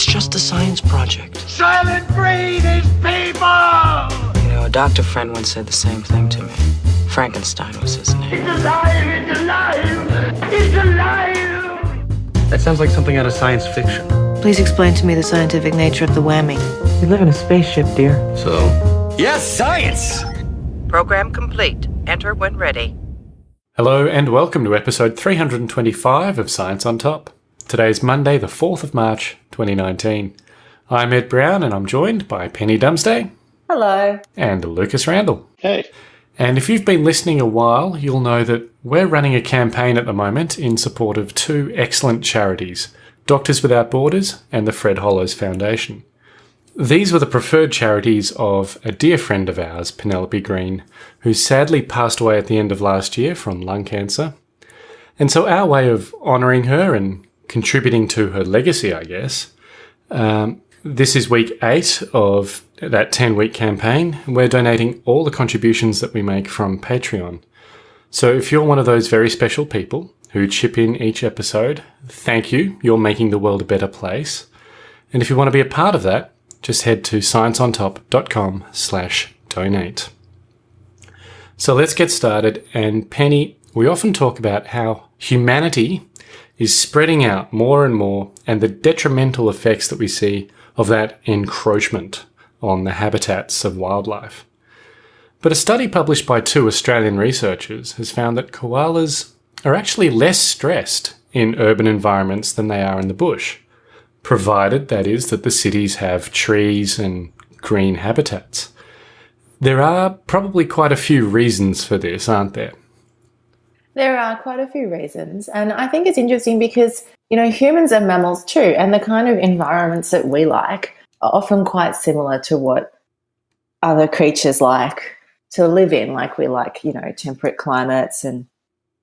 It's just a science project. Soylent Green is people! You know, a doctor friend once said the same thing to me. Frankenstein was his name. It's alive! It's alive! It's alive! That sounds like something out of science fiction. Please explain to me the scientific nature of the whammy. We live in a spaceship, dear. So? Yes, science! Program complete. Enter when ready. Hello and welcome to episode 325 of Science on Top. Today is Monday, the 4th of March, 2019. I'm Ed Brown and I'm joined by Penny Dumsday. Hello. And Lucas Randall. Hey. And if you've been listening a while, you'll know that we're running a campaign at the moment in support of two excellent charities Doctors Without Borders and the Fred Hollows Foundation. These were the preferred charities of a dear friend of ours, Penelope Green, who sadly passed away at the end of last year from lung cancer. And so, our way of honouring her and contributing to her legacy, I guess. Um, this is week eight of that 10 week campaign. We're donating all the contributions that we make from Patreon. So if you're one of those very special people who chip in each episode, thank you. You're making the world a better place. And if you want to be a part of that, just head to scienceontop.com slash donate. So let's get started. And Penny, we often talk about how humanity is spreading out more and more and the detrimental effects that we see of that encroachment on the habitats of wildlife. But a study published by two Australian researchers has found that koalas are actually less stressed in urban environments than they are in the bush, provided that is that the cities have trees and green habitats. There are probably quite a few reasons for this, aren't there? There are quite a few reasons. And I think it's interesting because, you know, humans are mammals too. And the kind of environments that we like are often quite similar to what other creatures like to live in. Like we like, you know, temperate climates and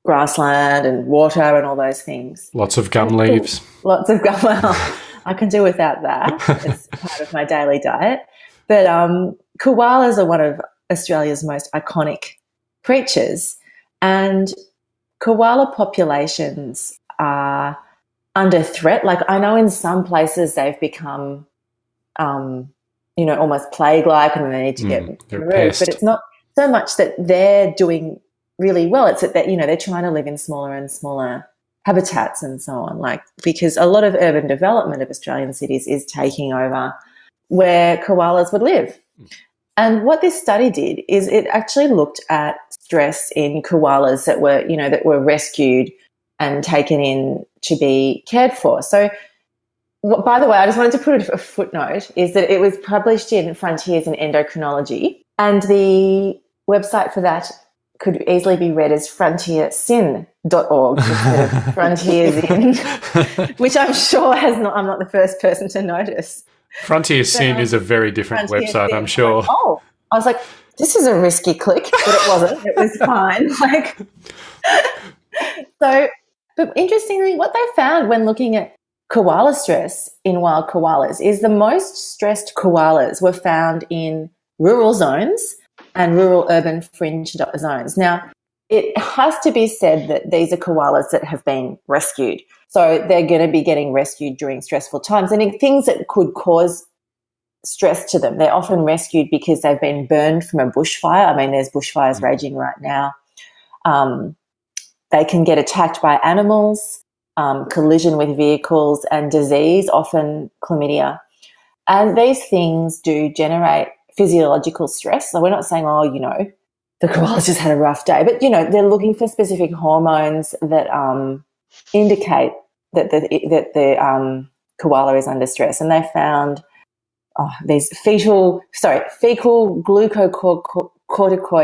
grassland and water and all those things. Lots of gum leaves. Lots of gum. Well, I can do without that. It's part of my daily diet. But um, koalas are one of Australia's most iconic creatures. And koala populations are under threat. Like I know in some places they've become, um, you know, almost plague-like, and they need to get Mm, removed. But it's not so much that they're doing really well. It's that you know they're trying to live in smaller and smaller habitats and so on. Like because a lot of urban development of Australian cities is taking over where koalas would live. And what this study did is it actually looked at stress in koalas that were, you know, that were rescued and taken in to be cared for. So, by the way, I just wanted to put a footnote is that it was published in Frontiers in Endocrinology, and the website for that could easily be read as frontiersin.org instead of frontiers which I'm sure has not, I'm not the first person to notice. Frontier Sin is a very different Frontier website, Sin. I'm sure. Oh, I was like, this is a risky click, but it wasn't. it was fine. Like, so, but interestingly, what they found when looking at koala stress in wild koalas is the most stressed koalas were found in rural zones and rural urban fringe zones. Now, it has to be said that these are koalas that have been rescued. So they're going to be getting rescued during stressful times and things that could cause stress to them. They're often rescued because they've been burned from a bushfire. I mean, there's bushfires raging right now. Um, they can get attacked by animals, um, collision with vehicles, and disease, often chlamydia. And these things do generate physiological stress. So we're not saying, oh, you know, the koala's just had a rough day, but you know, they're looking for specific hormones that um, indicate that the that the um, koala is under stress, and they found oh, these fetal, sorry, fecal glucocorticoid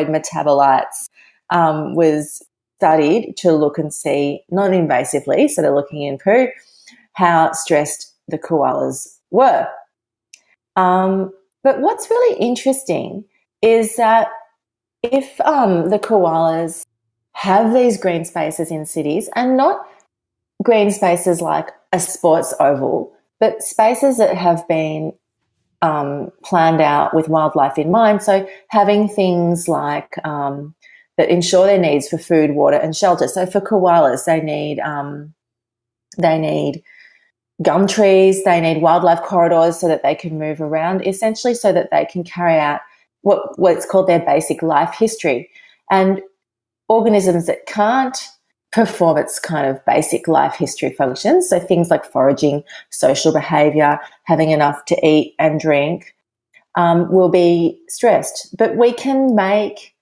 metabolites um, was studied to look and see non-invasively, so they're looking in poo, how stressed the koalas were. Um, but what's really interesting is that if um, the koalas have these green spaces in cities and not green spaces like a sports oval, but spaces that have been um, planned out with wildlife in mind. So having things like um, that ensure their needs for food, water, and shelter. So for koalas, they need um, they need gum trees. They need wildlife corridors so that they can move around, essentially, so that they can carry out what what's called their basic life history. And organisms that can't perform its kind of basic life history functions, so things like foraging, social behavior, having enough to eat and drink, um, will be stressed. But we can make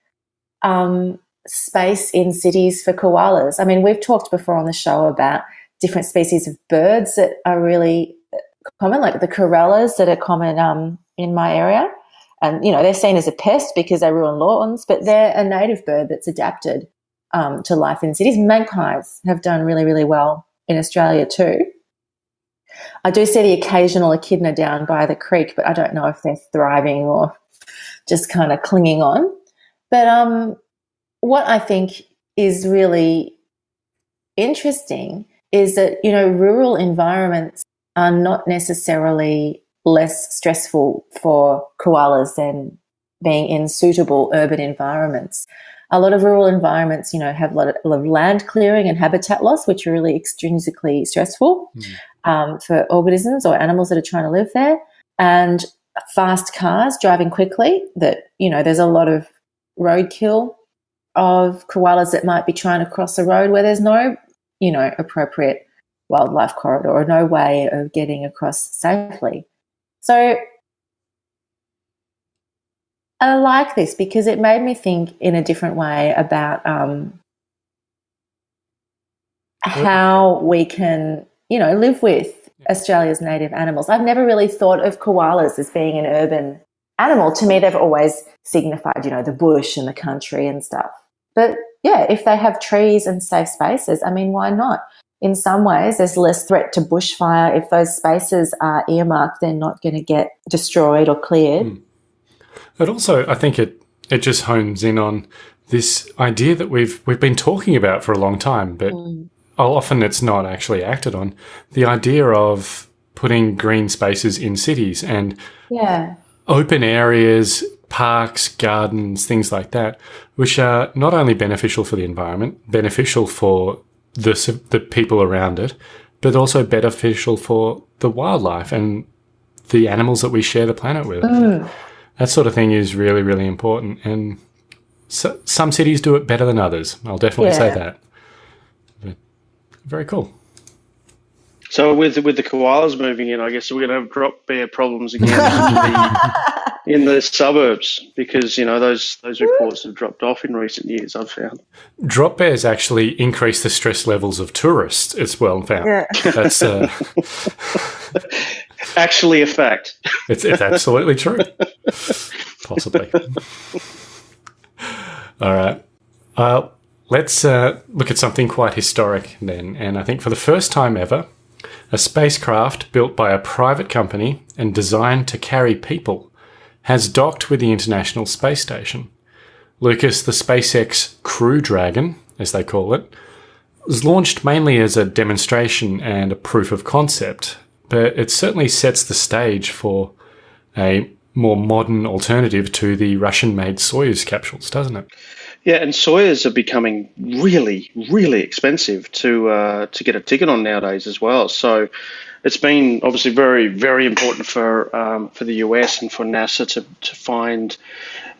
um, space in cities for koalas. I mean, we've talked before on the show about different species of birds that are really common, like the corellas that are common um, in my area. And, you know, they're seen as a pest because they ruin lawns, but they're a native bird that's adapted um, to life in cities. Magpies have done really, really well in Australia too. I do see the occasional echidna down by the creek, but I don't know if they're thriving or just kind of clinging on. But um, what I think is really interesting is that, you know, rural environments are not necessarily less stressful for koalas than being in suitable urban environments. A lot of rural environments, you know, have a lot of, a lot of land clearing and habitat loss, which are really extrinsically stressful mm. um, for organisms or animals that are trying to live there. And fast cars driving quickly, that, you know, there's a lot of roadkill of koalas that might be trying to cross a road where there's no, you know, appropriate wildlife corridor or no way of getting across safely. So I like this because it made me think in a different way about um, how we can, you know, live with Australia's native animals. I've never really thought of koalas as being an urban animal. To me, they've always signified, you know, the bush and the country and stuff. But yeah, if they have trees and safe spaces, I mean, why not? in some ways, there's less threat to bushfire. If those spaces are earmarked, they're not going to get destroyed or cleared. Mm. But also, I think it it just hones in on this idea that we've we've been talking about for a long time, but mm. often it's not actually acted on. The idea of putting green spaces in cities and yeah. open areas, parks, gardens, things like that, which are not only beneficial for the environment, beneficial for the the people around it, but also beneficial for the wildlife and the animals that we share the planet with. Mm. That sort of thing is really really important, and so, some cities do it better than others. I'll definitely yeah. say that. But very cool. So with with the koalas moving in, I guess we're going to have drop bear problems again in the suburbs because you know those those reports have dropped off in recent years. I've found drop bears actually increase the stress levels of tourists. It's well found. Yeah. That's uh, actually a fact. It's it's absolutely true. Possibly. All right. Uh, let's uh, look at something quite historic then, and I think for the first time ever a spacecraft built by a private company and designed to carry people has docked with the International Space Station. Lucas, the SpaceX Crew Dragon, as they call it, was launched mainly as a demonstration and a proof of concept, but it certainly sets the stage for a more modern alternative to the Russian made Soyuz capsules, doesn't it? Yeah, and Soyuz are becoming really, really expensive to uh, to get a ticket on nowadays as well. So it's been obviously very, very important for um, for the US and for NASA to to find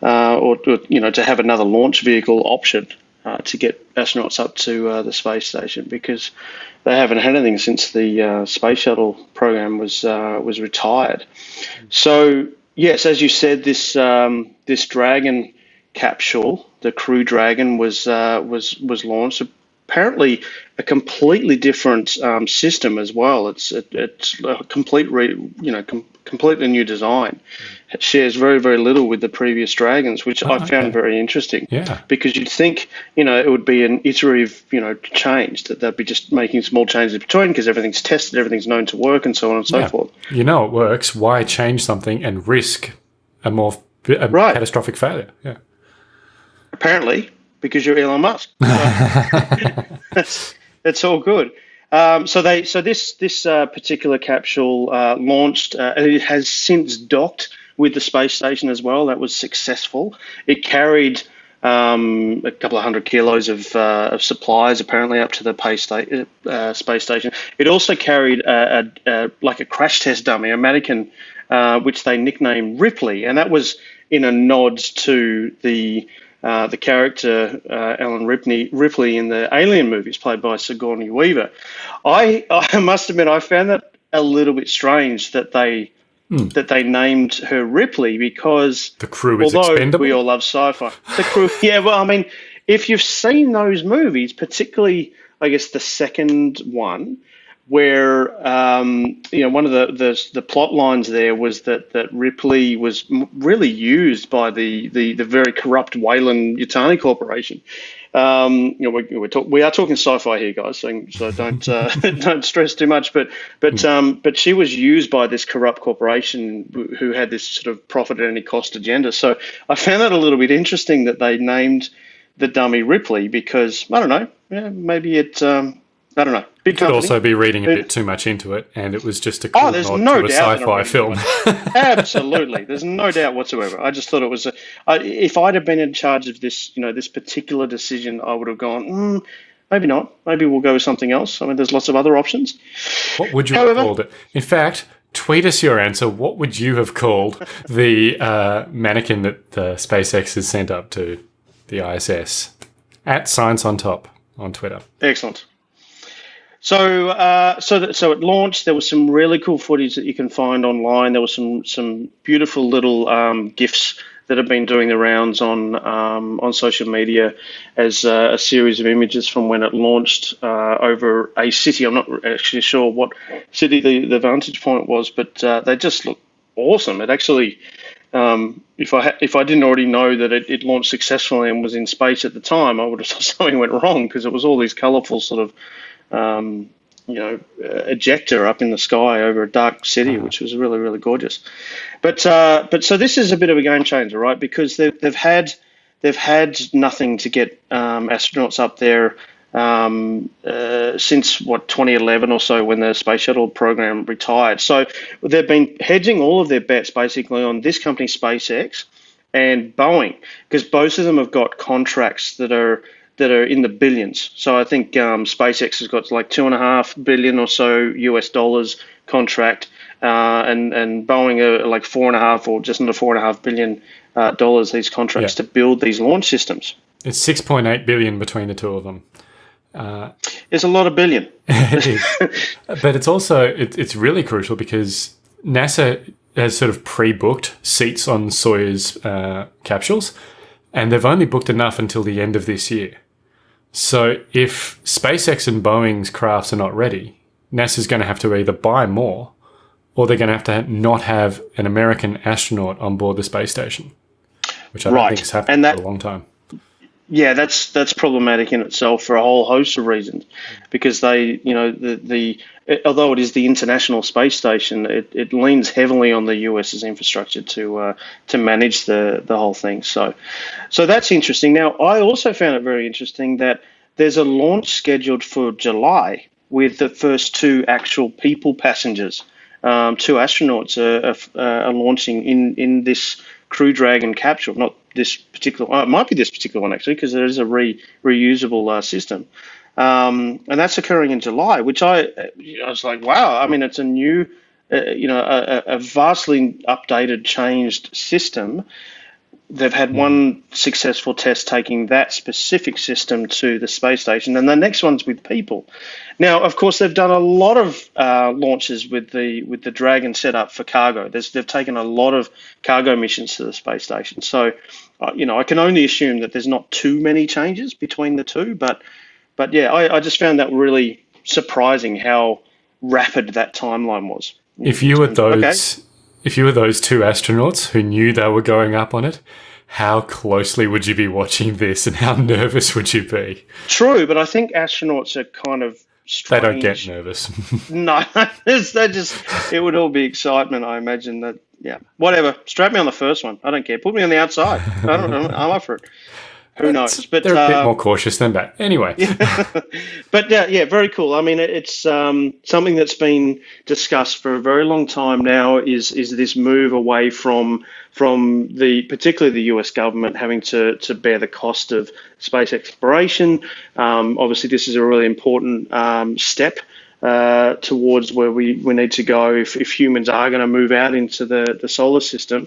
uh, or, or, you know to have another launch vehicle option uh, to get astronauts up to uh, the space station because they haven't had anything since the uh, space shuttle program was uh, was retired. So yes, as you said, this um, this Dragon capsule, the Crew Dragon, was uh, was was launched. Apparently, a completely different um, system as well. It's it, it's a complete re, you know com- completely new design. It shares very very little with the previous dragons, which oh, I found okay. very interesting. Yeah, because you'd think you know it would be an iterative you know change that they'd be just making small changes between because everything's tested, everything's known to work, and so on and so yeah. forth. You know it works. Why change something and risk a more a right. catastrophic failure? Yeah apparently, because you're Elon Musk. that's, that's all good. Um, so they, so this this uh, particular capsule uh, launched. Uh, it has since docked with the space station as well. That was successful. It carried um, a couple of hundred kilos of, uh, of supplies, apparently up to the sta- uh, space station. It also carried a, a, a, like a crash test dummy, a mannequin, uh, which they nicknamed Ripley, and that was in a nod to the uh, the character uh, Ellen Ripley, Ripley in the Alien movies, played by Sigourney Weaver. I I must admit I found that a little bit strange that they that they named her Ripley because The crew is although expendable. we all love sci-fi, the crew. yeah, well, I mean, if you've seen those movies, particularly, I guess the second one, where um, you know one of the, the the plot lines there was that that Ripley was really used by the the, the very corrupt Weyland Yutani Corporation. Um, you know, we're, we're talk, we are talking sci-fi here, guys, so, so don't uh, don't stress too much. But but um, but she was used by this corrupt corporation who- who had this sort of profit at any cost agenda. So I found that a little bit interesting that they named the dummy Ripley because I don't know, yeah, maybe it. Um, I don't know. Big Could company. also be reading a bit too much into it, and it was just a cool Oh, there's nod no to a doubt that sci-fi film. Absolutely, there's no doubt whatsoever. I just thought it was a. I, if I'd have been in charge of this, you know, this particular decision, I would have gone. Mm, maybe not. Maybe we'll go with something else. I mean, there's lots of other options. What would you However- have called it? In fact, tweet us your answer. What would you have called the uh, mannequin that the SpaceX has sent up to the ISS? At Science on Top on Twitter. Excellent. So, uh, so that, so it launched. There was some really cool footage that you can find online. There was some some beautiful little um, gifs that have been doing the rounds on um, on social media as uh, a series of images from when it launched uh, over a city. I'm not actually sure what city the, the vantage point was, but uh, they just look awesome. It actually, um, if I if I didn't already know that it, it launched successfully and was in space at the time, I would have thought something went wrong because it was all these colourful sort of um, you know, ejecta up in the sky over a dark city, which was really, really gorgeous. But uh, but so this is a bit of a game changer, right? Because they've they've had they've had nothing to get um, astronauts up there um, uh, since what 2011 or so when the space shuttle program retired. So they've been hedging all of their bets basically on this company, SpaceX, and Boeing, because both of them have got contracts that are that are in the billions. So I think um, SpaceX has got like two and a half billion or so US dollars contract, uh, and and Boeing are like four and a half or just under four and a half billion uh, dollars these contracts Yeah. to build these launch systems. It's 6.8 billion between the two of them. It's a lot of billion. it is. but it's also it, it's really crucial because NASA has sort of pre-booked seats on Soyuz uh, capsules, and they've only booked enough until the end of this year. So if SpaceX and Boeing's crafts are not ready, NASA's going to have to either buy more, or they're going to have to not have an American astronaut on board the space station, which I don't Right. think has happened And that- for a long time. Yeah, that's that's problematic in itself for a whole host of reasons, because they, you know, the the although it is the International Space Station, it, it leans heavily on the US's infrastructure to uh, to manage the the whole thing. So, so that's interesting. Now, I also found it very interesting that there's a launch scheduled for July with the first two actual people passengers. Um, two astronauts are, are, are launching in in this Crew Dragon capsule, not this particular one. It might be this particular one actually, because there is a re, reusable uh, system, um, and that's occurring in July. Which I I was like, wow. I mean, it's a new, uh, you know, a, a vastly updated, changed system. They've had one successful test taking that specific system to the space station, and the next one's with people. Now, of course, they've done a lot of uh, launches with the with the Dragon setup for cargo. There's, they've taken a lot of cargo missions to the space station. So, uh, you know, I can only assume that there's not too many changes between the two. But, but yeah, I, I just found that really surprising how rapid that timeline was. If you were Okay. those, if you were those two astronauts who knew they were going up on it, how closely would you be watching this, and how nervous would you be? True, but I think astronauts are kind of They don't get nervous. No, they just it would all be excitement. I imagine that. Yeah, whatever. Strap me on the first one. I don't care. Put me on the outside. I don't. I'm up for it. Who knows? But They're a bit uh, more cautious than that. Anyway, but yeah, yeah, very cool. I mean, it's um, something that's been discussed for a very long time now. Is is this move away from from the particularly the U.S. government having to to bear the cost of space exploration? Um, obviously, this is a really important um, step. Uh, towards where we, we need to go if, if humans are going to move out into the, the solar system.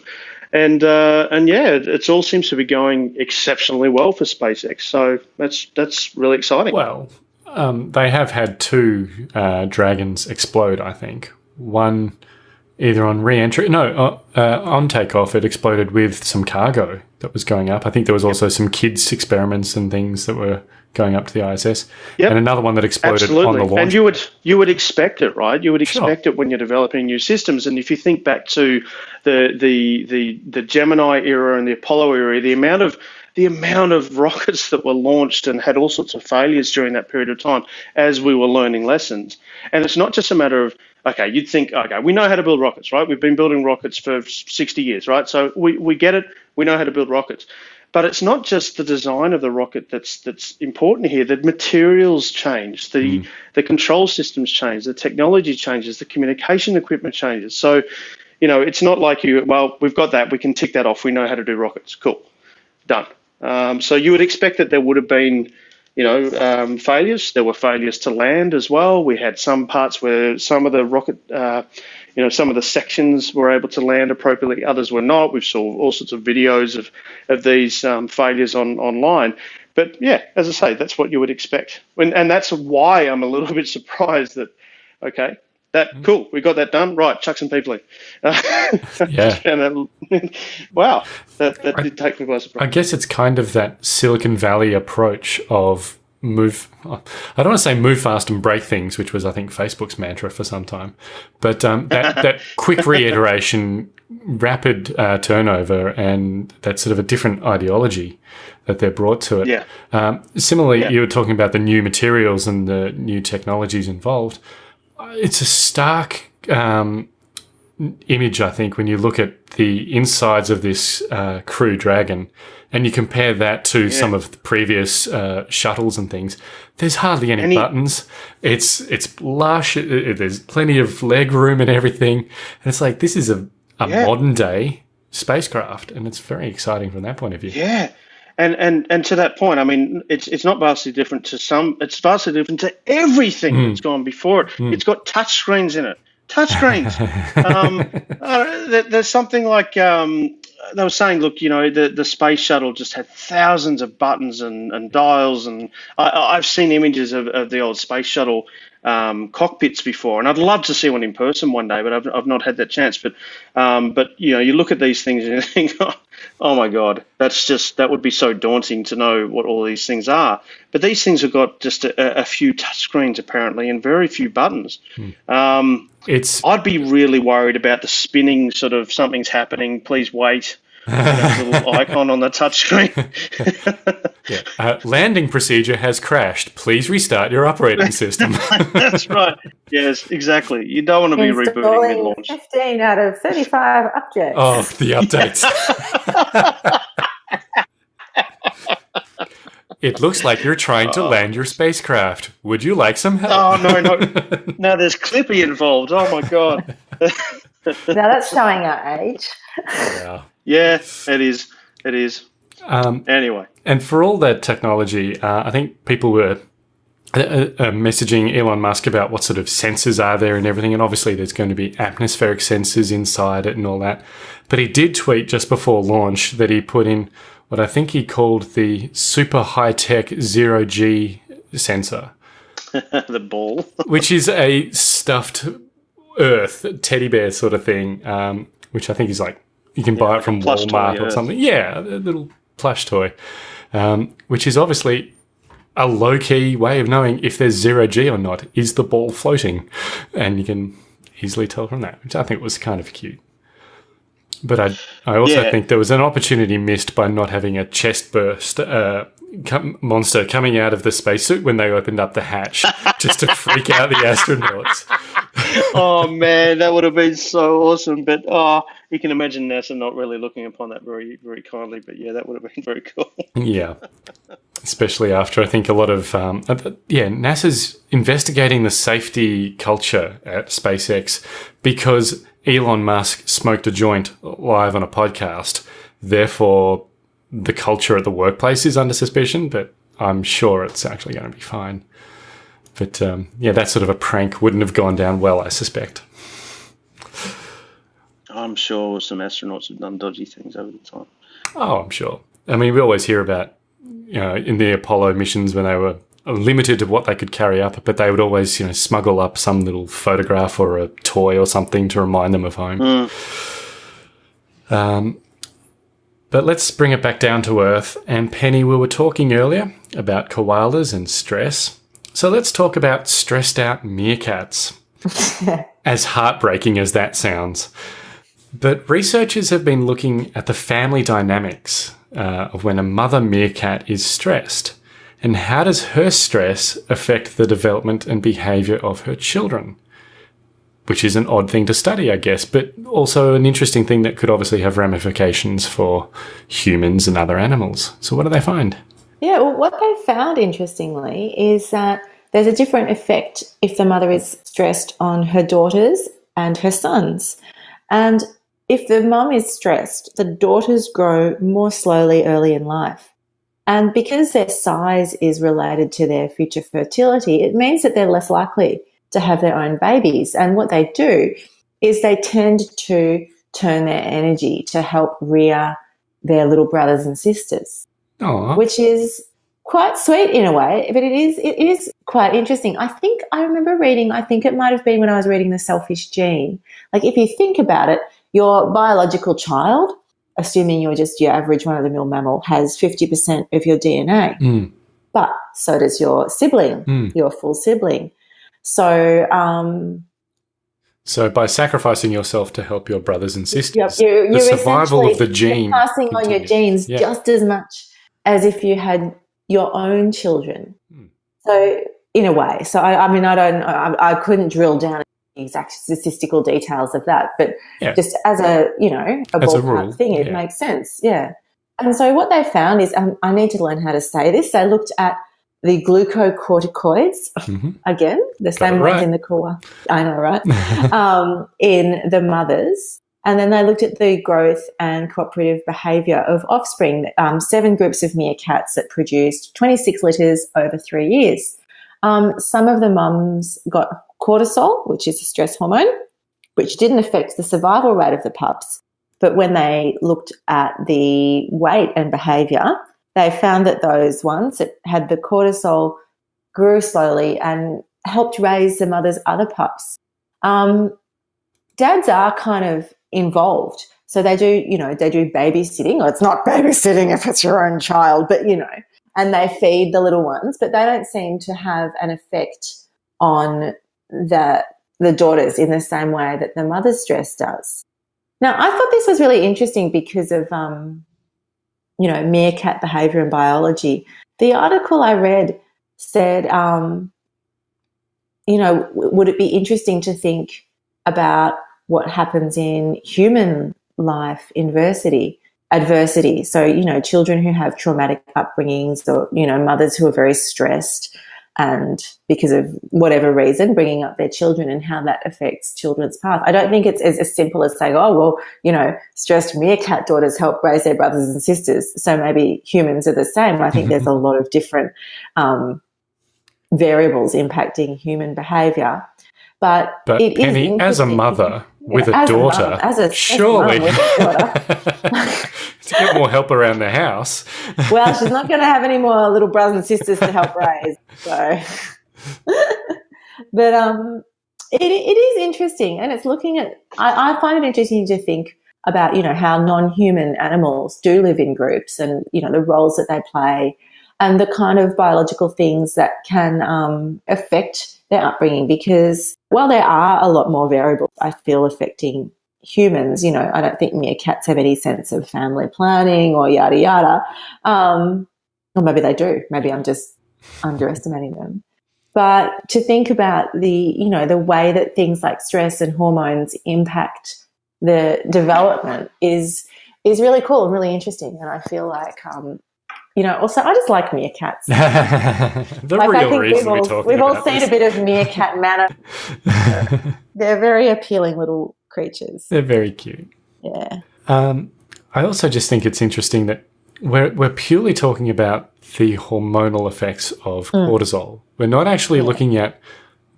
And uh, and yeah, it, it's all seems to be going exceptionally well for SpaceX. So that's that's really exciting. well, um, they have had two uh, dragons explode. I think one either on re-entry, no, uh, uh, on takeoff, it exploded with some cargo that was going up. I think there was also some kids experiments and things that were going up to the ISS, Yep. and another one that exploded Absolutely, on the launch. and you would you would expect it, right? You would Sure. expect it when you're developing new systems. And if you think back to the the the the Gemini era and the Apollo era, the amount of the amount of rockets that were launched and had all sorts of failures during that period of time as we were learning lessons. And it's not just a matter of okay, you'd think okay, we know how to build rockets, right? We've been building rockets for 60 years, right? So we, we get it, we know how to build rockets. But it's not just the design of the rocket that's that's important here. The materials change, the hmm. the control systems change, the technology changes, the communication equipment changes. So, you know, it's not like you. Well, we've got that. We can tick that off. We know how to do rockets. Cool, done. Um, so you would expect that there would have been, you know, um, failures. There were failures to land as well. We had some parts where some of the rocket. Uh, you know, some of the sections were able to land appropriately, others were not. We've saw all sorts of videos of, of these um, failures on online. But yeah, as I say, that's what you would expect. When, and that's why I'm a little bit surprised that, okay, that cool, we got that done. Right, chuck some people in. Yeah. and that, wow, that, that did take me by surprise. I guess it's kind of that Silicon Valley approach of move. I don't want to say move fast and break things, which was I think Facebook's mantra for some time, but um, that that quick reiteration, rapid uh, turnover, and that sort of a different ideology that they're brought to it. Yeah. Um, similarly, Yeah. you were talking about the new materials and the new technologies involved. It's a stark um, image, I think, when you look at the insides of this uh, Crew Dragon and you compare that to some of the previous uh, shuttles and things. There's hardly any, Any- buttons. It's it's lush. It, it- there's plenty of leg room and everything. And it's like this is a, a Yeah. modern day spacecraft, and it's very exciting from that point of view. Yeah. And, and and to that point, I mean, it's it's not vastly different to some. It's vastly different to everything Hmm. that's gone before it. It's got touch screens in it. Touch screens. um, uh, there, there's something like um, they were saying. Look, you know, the, the space shuttle just had thousands of buttons and, and dials, and I, I- I've seen images of, of the old space shuttle um, cockpits before, and I'd love to see one in person one day, but I've, I've not had that chance. But um, but you know, you look at these things and you think, oh my god, that's just that would be so daunting to know what all these things are. But these things have got just a, a few touchscreens apparently, and very few buttons. Um, It's I'd be really worried about the spinning sort of something's happening. Please wait. Little icon on the touchscreen. uh, landing procedure has crashed. Please restart your operating system. That's right. Yes, exactly. You don't want to be rebooting mid-launch. 15 out of 35 updates. oh, the updates. it looks like you're trying to land your spacecraft. Would you like some help? Oh no, no, no. There's Clippy involved. Oh my god. Now that's showing our age. Yeah. Yeah, it is. It is. Um, Anyway. And for all that technology, uh, I think people were uh, uh, messaging Elon Musk about what sort of sensors are there and everything. And obviously, there's going to be atmospheric sensors inside it and all that. But he did tweet just before launch that he put in what I think he called the super high tech zero G sensor, the ball. which is a stuffed Earth teddy bear sort of thing, um, which I think is like you can buy it from Walmart or Earth. something. Yeah, a little plush toy, um, which is obviously a low key way of knowing if there's zero G or not. Is the ball floating? And you can easily tell from that, which I think was kind of cute. But I, I also Yeah. think there was an opportunity missed by not having a chest burst uh, com- monster coming out of the spacesuit when they opened up the hatch just to freak out the astronauts. oh man, that would have been so awesome. But oh, you can imagine NASA not really looking upon that very, very kindly. But yeah, that would have been very cool. Yeah. Especially after I think a lot of, um, uh, yeah, NASA's investigating the safety culture at SpaceX because Elon Musk smoked a joint live on a podcast. Therefore, the culture at the workplace is under suspicion, but I'm sure it's actually going to be fine. But um, yeah, that sort of a prank wouldn't have gone down well, I suspect. I'm sure some astronauts have done dodgy things over the time. Oh, I'm sure. I mean, we always hear about, you know, in the Apollo missions when they were limited to what they could carry up, but they would always, you know, smuggle up some little photograph or a toy or something to remind them of home. Mm. Um, but let's bring it back down to earth. And Penny, we were talking earlier about koalas and stress. So let's talk about stressed out meerkats. as heartbreaking as that sounds. But researchers have been looking at the family dynamics uh, of when a mother meerkat is stressed. And how does her stress affect the development and behavior of her children? Which is an odd thing to study, I guess, but also an interesting thing that could obviously have ramifications for humans and other animals. So, what do they find? Yeah, well, what they found interestingly is that there's a different effect if the mother is stressed on her daughters and her sons. And if the mum is stressed, the daughters grow more slowly early in life. And because their size is related to their future fertility, it means that they're less likely to have their own babies. And what they do is they tend to turn their energy to help rear their little brothers and sisters, Aww. which is quite sweet in a way, but it is it is quite interesting. I think I remember reading. I think it might have been when I was reading the Selfish Gene. Like if you think about it, your biological child, assuming you're just your average one of the mill mammal, has fifty percent of your DNA, Mm. but so does your sibling, Mm. your full sibling. So um, So, by sacrificing yourself to help your brothers and sisters, Yep, you're, the survival of the gene. passing on your genes Yeah. just as much as if you had your own children. Hmm. So, in a way, so I, I mean, I don't, I, I couldn't drill down exact statistical details of that, but Yeah. just as a, you know, a As a ballpark rule, thing, it yeah. makes sense. Yeah. And so, what they found is, um, I need to learn how to say this. They looked at the glucocorticoids Mhm. again, the same it ones right. in the core. I know, right? um, in the mothers. And then they looked at the growth and cooperative behaviour of offspring, um, seven groups of meerkats that produced 26 litters over three years. Um, some of the mums got cortisol, which is a stress hormone, which didn't affect the survival rate of the pups. But when they looked at the weight and behaviour, they found that those ones that had the cortisol grew slowly and helped raise the mother's other pups. Um, dads are kind of involved. So they do, you know, they do babysitting. Or it's not babysitting if it's your own child, but you know, and they feed the little ones, but they don't seem to have an effect on the the daughters in the same way that the mother's stress does. Now, I thought this was really interesting because of, um, you know, meerkat behavior and biology. The article I read said, um, you know, would it be interesting to think about what happens in human life adversity adversity so you know children who have traumatic upbringings or you know mothers who are very stressed and because of whatever reason bringing up their children and how that affects children's path. I don't think it's as, as simple as saying oh well you know stressed meerkat daughters help raise their brothers and sisters. So maybe humans are the same. I think there's a lot of different um, variables impacting human behavior. But, But it is Penny, as a mother with a as a daughter, as a surely mum with a to get more help around the house. well, she's not going to have any more little brothers and sisters to help raise. So, but um, it, it is interesting, and it's looking at. I, I find it interesting to think about, you know, how non-human animals do live in groups, and you know the roles that they play, and the kind of biological things that can um, affect their upbringing. Because while there are a lot more variables, I feel affecting humans, you know, I don't think meerkats have any sense of family planning or yada yada. Um, or maybe they do. Maybe I'm just underestimating them. but to think about the you know the way that things like stress and hormones impact the development is is really cool and really interesting. And I feel like um, you know, also I just like meerkats. the like real reason we've we're all, we've all seen this. a bit of meerkat manner. They're very appealing little creatures. They're very cute. Yeah. Um, I also just think it's interesting that we're, we're purely talking about the hormonal effects of Hmm. cortisol. We're not actually looking at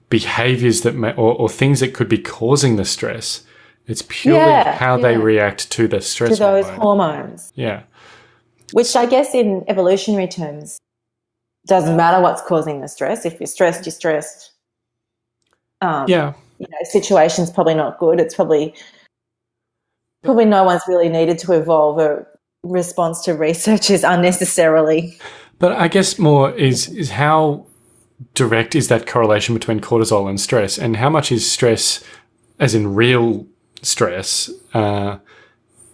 behaviors that may, or, or things that could be causing the stress. It's purely Yeah, how they react to the stress To those hormone. hormones, Yeah. Which I guess in evolutionary terms doesn't matter what's causing the stress. If you're stressed, you're stressed. Um, Yeah. you know, situation's probably not good. It's probably probably no one's really needed to evolve a response to researchers unnecessarily. But I guess more is is how direct is that correlation between cortisol and stress, and how much is stress, as in real stress, uh,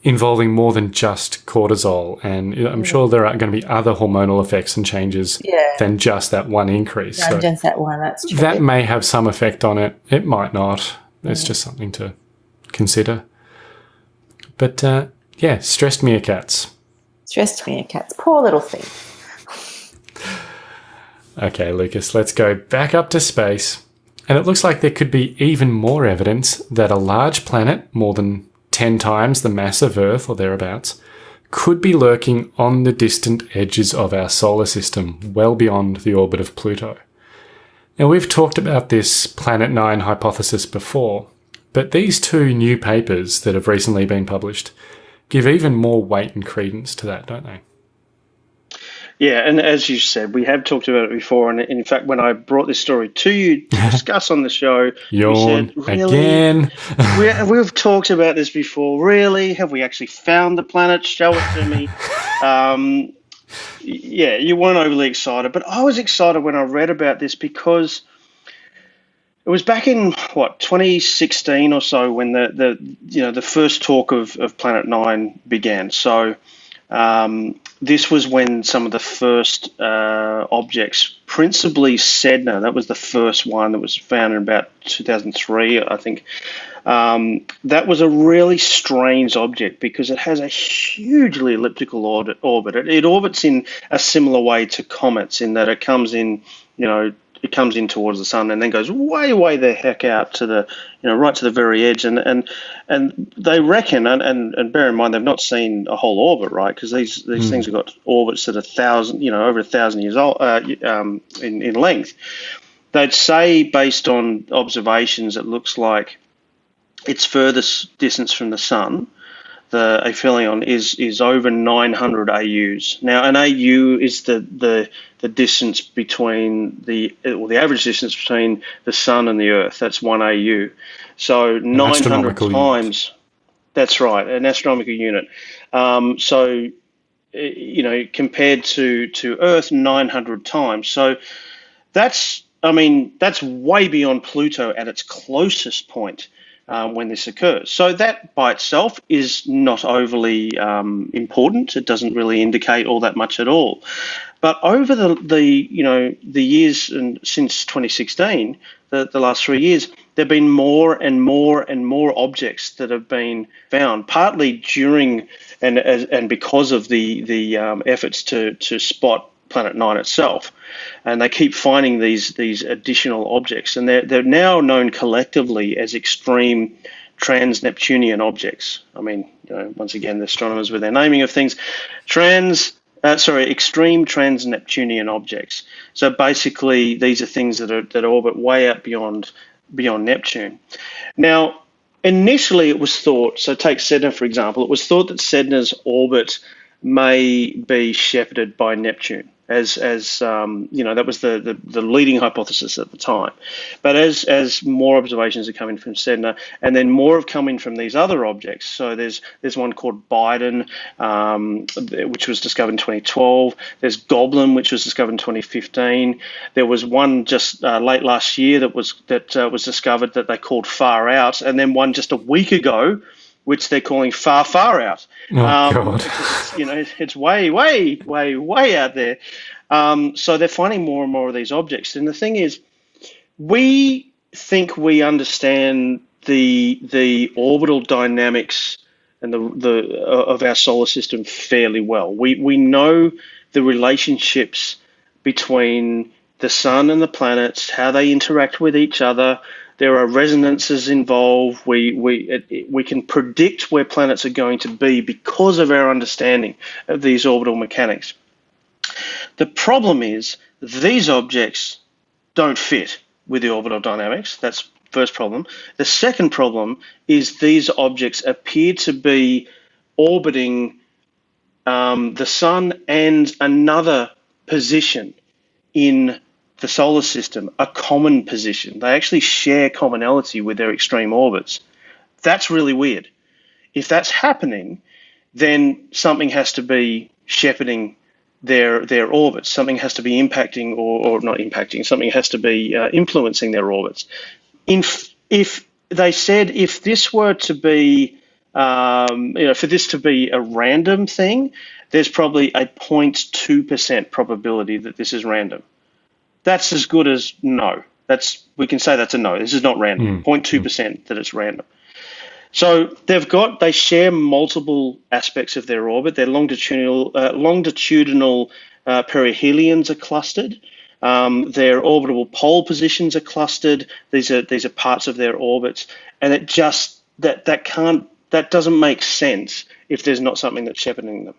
involving more than just cortisol? And I'm sure there are going to be other hormonal effects and changes Yeah. than just that one increase. Not So just that one. That's true. that may have some effect on it. It might not. It's just something to consider. But uh, yeah, stressed meerkats. Stressed meerkats. Poor little thing. Okay, Lucas, let's go back up to space. And it looks like there could be even more evidence that a large planet, more than 10 times the mass of Earth or thereabouts, could be lurking on the distant edges of our solar system, well beyond the orbit of Pluto. Now, we've talked about this Planet 9 hypothesis before, but these two new papers that have recently been published give even more weight and credence to that, don't they? Yeah, and as you said, we have talked about it before. And in fact, when I brought this story to you to discuss on the show, you said, "Really? again. we, we've talked about this before. Really? Have we actually found the planet? Show it to me. Um, yeah, you weren't overly excited, but I was excited when I read about this because it was back in what 2016 or so when the, the you know the first talk of, of Planet Nine began. So um, this was when some of the first uh, objects, principally Sedna, that was the first one that was found in about 2003, I think. Um, that was a really strange object because it has a hugely elliptical orbit. It, it orbits in a similar way to comets in that it comes in, you know, it comes in towards the sun and then goes way, way the heck out to the, you know, right to the very edge. And and and they reckon, and and, and bear in mind they've not seen a whole orbit, right? Because these these things have got orbits that are thousand, you know, over a thousand years old uh, um, in in length. They'd say based on observations, it looks like its furthest distance from the sun, the aphelion, is is over 900 AUs. Now, an AU is the the the distance between the or the average distance between the sun and the Earth. That's one AU. So 900 astronomical unit. times. That's right, an astronomical unit. Um, so, eh, you know, compared to to Earth, 900 times. So that's I mean that's way beyond Pluto at its closest point um, when this occurs. So that by itself is not overly um, important. It doesn't really indicate all that much at all. But over the, the you know the years and since 2016, the, the last three years, there have been more and more and more objects that have been found, partly during and as, and because of the the um, efforts to to spot Planet Nine itself, and they keep finding these these additional objects, and they're they're now known collectively as extreme trans-Neptunian objects. I mean, you know, once again, the astronomers with their naming of things, trans. Uh, sorry, extreme trans-Neptunian objects. So basically, these are things that are that orbit way out beyond beyond Neptune. Now, initially, it was thought. So take Sedna for example. It was thought that Sedna's orbit may be shepherded by Neptune, as as um, you know that was the, the the leading hypothesis at the time. But as as more observations are coming from Sedna, and then more have come in from these other objects. So there's there's one called Biden, um, which was discovered in 2012. There's Goblin, which was discovered in 2015. There was one just uh, late last year that was that uh, was discovered that they called Far Out, and then one just a week ago which they're calling far, far out. Oh, God. it's, you know, it's way, way, way, way out there. Um, so they're finding more and more of these objects. And the thing is, we think we understand the the orbital dynamics and the the uh, of our solar system fairly well. We we know the relationships between the sun and the planets, how they interact with each other. There are resonances involved. We we it, we can predict where planets are going to be because of our understanding of these orbital mechanics. The problem is these objects don't fit with the orbital dynamics. That's first problem. The second problem is these objects appear to be orbiting um, the sun and another position in the solar system, a common position. They actually share commonality with their extreme orbits. That's really weird. If that's happening, then something has to be shepherding their their orbits. Something has to be impacting or, or not impacting. Something has to be uh, influencing their orbits. If if they said if this were to be um, you know for this to be a random thing, there's probably a 0.2% probability that this is random. That's as good as no. That's we can say that's a no. This is not random. 0.2% that it's random. So they've got they share multiple aspects of their orbit. Their longitudinal uh, longitudinal uh, perihelions are clustered. Um, their orbital pole positions are clustered. These are these are parts of their orbits, and it just that that can't that doesn't make sense if there's not something that's shepherding them.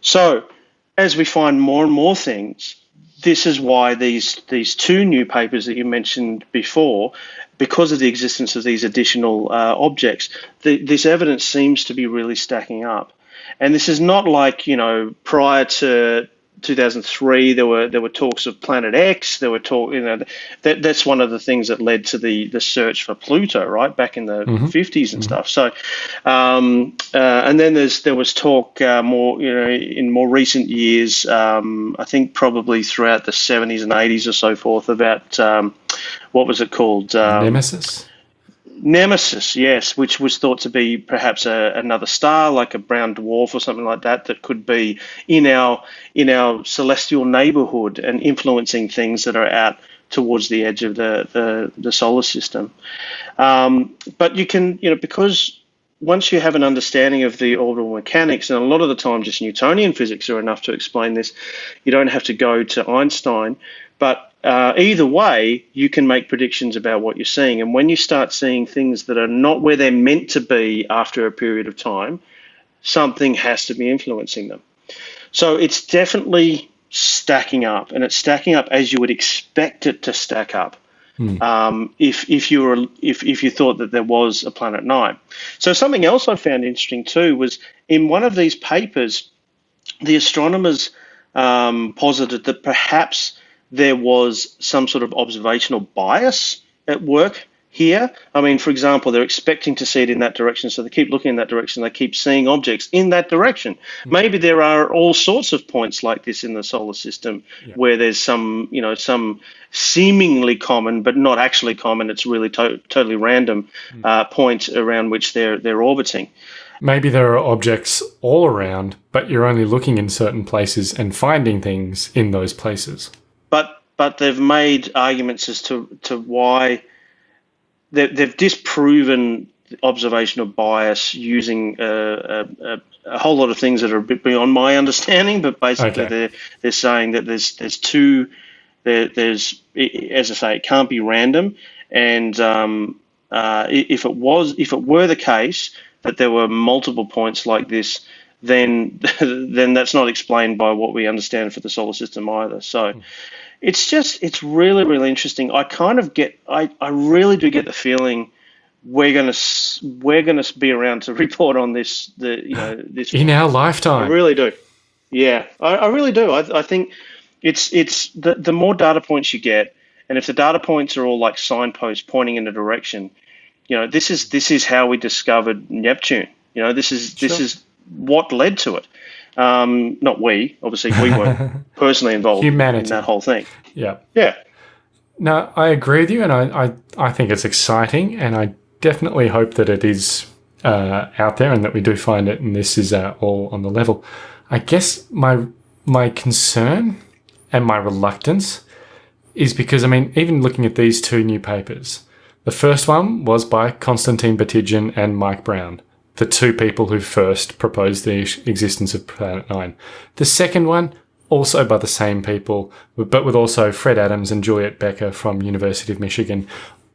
So as we find more and more things, this is why these these two new papers that you mentioned before because of the existence of these additional uh, objects, the, this evidence seems to be really stacking up. And this is not like, you know, prior to 2003 there were there were talks of planet X there were talk you know that that's one of the things that led to the the search for Pluto right back in the mm-hmm. 50s and mm-hmm. stuff so um, uh, and then there's there was talk uh, more you know in more recent years um, I think probably throughout the 70s and 80s or so forth about um, what was it called um, Nemesis Nemesis, yes, which was thought to be perhaps a, another star, like a brown dwarf or something like that, that could be in our in our celestial neighborhood and influencing things that are out towards the edge of the the, the solar system. Um, but you can, you know, because once you have an understanding of the orbital mechanics, and a lot of the time just Newtonian physics are enough to explain this, you don't have to go to Einstein. But uh, either way, you can make predictions about what you're seeing. And when you start seeing things that are not where they're meant to be after a period of time, something has to be influencing them. So it's definitely stacking up, and it's stacking up as you would expect it to stack up. Hmm. Um, if if you were if if you thought that there was a planet nine, so something else I found interesting too was in one of these papers, the astronomers um, posited that perhaps there was some sort of observational bias at work here. I mean, for example, they're expecting to see it in that direction, so they keep looking in that direction. They keep seeing objects in that direction. Mm-hmm. Maybe there are all sorts of points like this in the solar system yeah. where there's some, you know, some seemingly common but not actually common. It's really to- totally random mm-hmm. uh, point around which they're they're orbiting. Maybe there are objects all around, but you're only looking in certain places and finding things in those places but but they've made arguments as to to why they, they've disproven observational bias using a, a, a, whole lot of things that are a bit beyond my understanding. But basically, okay. they're they're saying that there's there's two there, there's as I say, it can't be random, and um, uh, if it was if it were the case that there were multiple points like this then then that's not explained by what we understand for the solar system either. So hmm. it's just it's really really interesting. I kind of get I, I really do get the feeling we're gonna we're gonna be around to report on this the you know this in our lifetime. I really do. Yeah, I, I really do. I, I think it's it's the the more data points you get, and if the data points are all like signposts pointing in a direction, you know this is this is how we discovered Neptune. You know this is this is what led to it. Um, not we, obviously, we weren't personally involved Humanity. in that whole thing. Yeah. Yeah. No, I agree with you, and I, I, I think it's exciting, and I definitely hope that it is uh, out there and that we do find it, and this is uh, all on the level. I guess my my concern and my reluctance is because, I mean, even looking at these two new papers, the first one was by Konstantin Batygin and Mike Brown, the two people who first proposed the existence of Planet Nine. The second one, also by the same people, but with also Fred Adams and Juliette Becker from University of Michigan.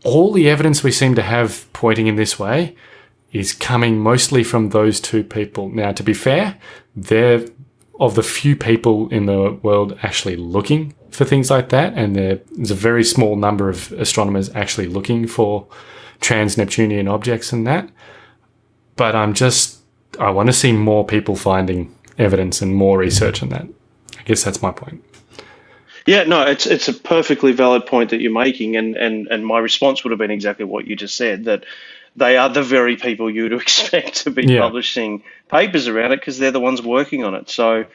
All the evidence we seem to have pointing in this way is coming mostly from those two people. Now, to be fair, they're of the few people in the world actually looking for things like that, and there's a very small number of astronomers actually looking for trans Neptunian objects and that. But I'm just, I want to see more people finding evidence and more research on that. I guess that's my point. Yeah, no, it's it's a perfectly valid point that you're making, and and and my response would have been exactly what you just said that they are the very people you'd expect to be Yeah. publishing papers around it because they're the ones working on it. So,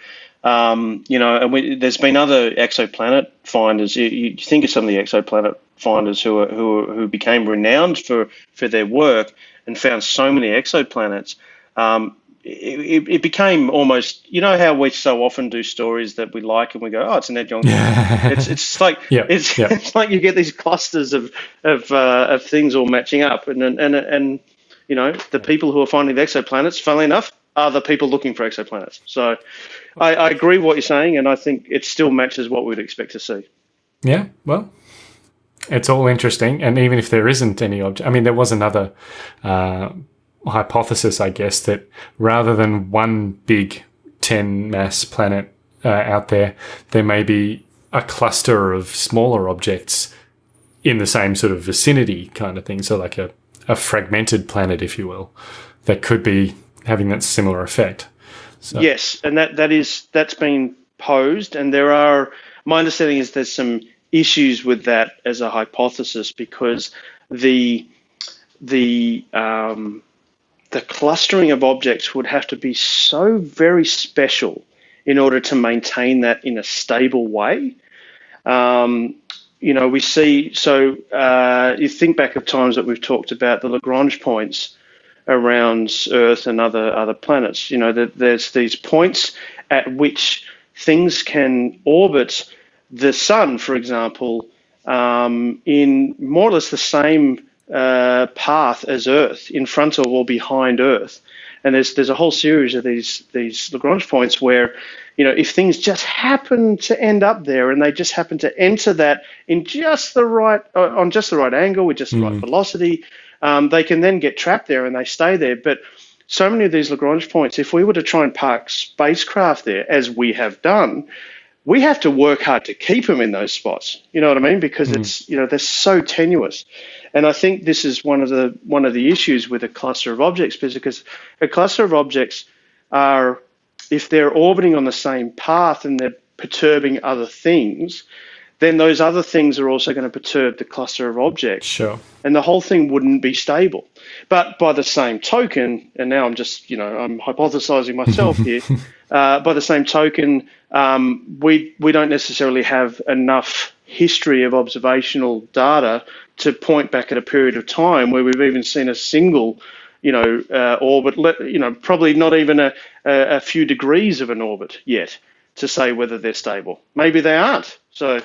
um, you know, and we, there's been other exoplanet finders. You, you think of some of the exoplanet finders who are, who are, who became renowned for for their work and found so many exoplanets. Um, it, it- became almost, you know, how we so often do stories that we like and we go, oh, it's an Ed Young. it's it's like Yeah, it's yeah. it's like you get these clusters of of uh, of things all matching up, and and and and you know the people who are finding the exoplanets, funnily enough, are the people looking for exoplanets. So I, I agree with what you're saying, and I think it still matches what we'd expect to see. Yeah, well, it's all interesting. And even if there isn't any object, I mean, there was another uh, hypothesis, I guess, that rather than one big 10 mass planet uh, out there, there may be a cluster of smaller objects in the same sort of vicinity kind of thing. So, like a, a fragmented planet, if you will, that could be having that similar effect. So, Yes, and that that is that's been posed, and there are. My understanding is there's some issues with that as a hypothesis because the the um, the clustering of objects would have to be so very special in order to maintain that in a stable way. Um, you know, we see. So uh, you think back of times that we've talked about the Lagrange points around Earth and other other planets. You know, that there's these points at which things can orbit the sun, for example, um, in more or less the same uh, path as Earth, in front of or behind Earth. And there's there's a whole series of these these Lagrange points where, you know, if things just happen to end up there and they just happen to enter that in just the right uh, on just the right angle with just the right velocity, um, they can then get trapped there and they stay there. But so many of these Lagrange points, if we were to try and park spacecraft there, as we have done, we have to work hard to keep them in those spots. You know what I mean? Because mm. it's you know they're so tenuous, and I think this is one of the one of the issues with a cluster of objects, because a cluster of objects are if they're orbiting on the same path and they're perturbing other things, then those other things are also going to perturb the cluster of objects sure. and the whole thing wouldn't be stable. But by the same token, and now I'm just, you know, I'm hypothesizing myself here. Uh, by the same token, um, we we don't necessarily have enough history of observational data to point back at a period of time where we've even seen a single, you know, uh, orbit. let- You know, probably not even a, a, a few degrees of an orbit yet to say whether they're stable. Maybe they aren't. So.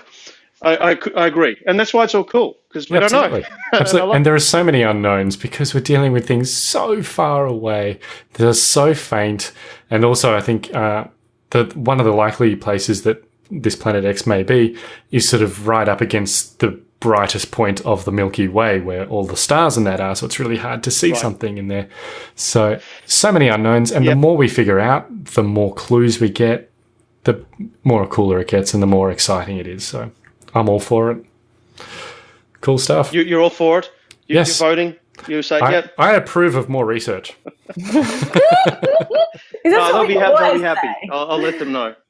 I, I, I agree, and that's why it's all cool because we Absolutely. don't know. Absolutely. And there are so many unknowns because we're dealing with things so far away that are so faint. And also, I think uh, the one of the likely places that this planet X may be is sort of right up against the brightest point of the Milky Way, where all the stars in that are. So it's really hard to see something in there. So so many unknowns, and the more we figure out, the more clues we get, the more cooler it gets, and the more exciting it is. So I'm all for it. Cool stuff. You, you're all for it? You, Yes. You're voting? You say, I, yep. I approve of more research. Is that Oh, they'll be, ha- they'll be happy. I'll, I'll let them know.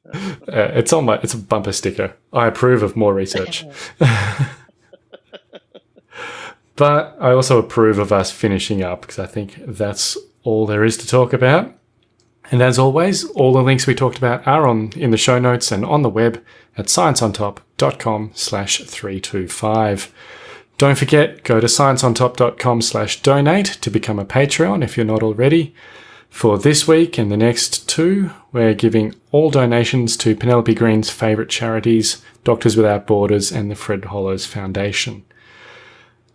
Uh, it's on my it's a bumper sticker. I approve of more research. but I also approve of us finishing up because I think that's all there is to talk about. And as always, all the links we talked about are on in the show notes and on the web at scienceontop.com slash 325. Don't forget, go to scienceontop.com slash donate to become a Patreon if you're not already. For this week and the next two, we're giving all donations to Penelope Green's favourite charities, Doctors Without Borders and the Fred Hollows Foundation.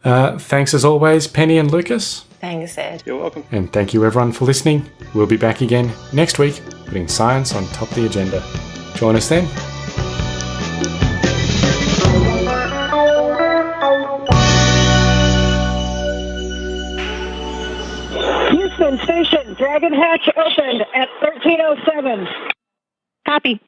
Uh, thanks as always, Penny and Lucas. Thanks, Ed. You're welcome. And thank you everyone for listening. We'll be back again next week, putting science on top of the agenda. Join us then. Houston Station, Dragon Hatch opened at 1307. Copy.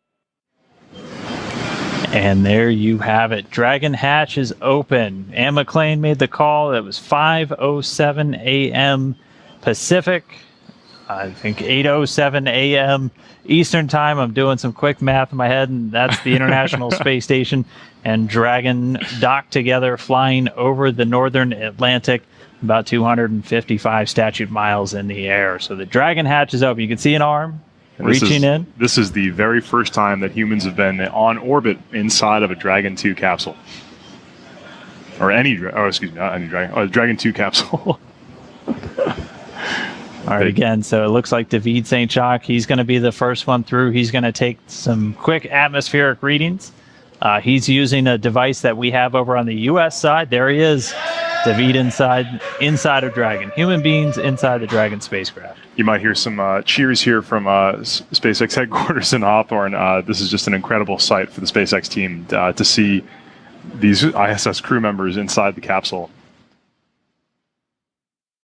And there you have it. Dragon Hatch is open. Anne McClain made the call. It was 5:07 a.m. Pacific. I think 8:07 a.m. Eastern Time. I'm doing some quick math in my head, and that's the International Space Station and Dragon docked together, flying over the northern Atlantic, about 255 statute miles in the air. So the Dragon Hatch is open. You can see an arm this reaching is, in. This is the very first time that humans have been on orbit inside of a Dragon 2 capsule. Or any, oh, excuse me, not any Dragon, oh, Dragon 2 capsule. All right, again, so it looks like David Saint-Jacques, he's going to be the first one through. He's going to take some quick atmospheric readings. Uh, he's using a device that we have over on the U.S. side. There he is, David inside inside of Dragon. Human beings inside the Dragon spacecraft. you might hear some uh, cheers here from uh, SpaceX headquarters in Hawthorne. Uh, this is just an incredible sight for the SpaceX team uh, to see these ISS crew members inside the capsule